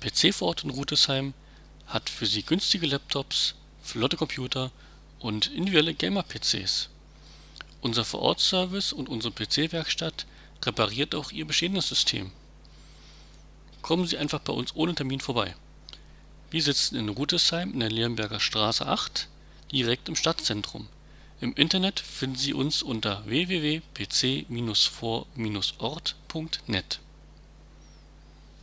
PC vor Ort in Rudesheim hat für Sie günstige Laptops, flotte Computer und individuelle Gamer-PCs. Unser Vor-Ort-Service und unsere PC-Werkstatt repariert auch Ihr bestehendes System. Kommen Sie einfach bei uns ohne Termin vorbei. Wir sitzen in Rudesheim in der Leonberger Straße 8 direkt im Stadtzentrum. Im Internet finden Sie uns unter www.pc-vor-ort.net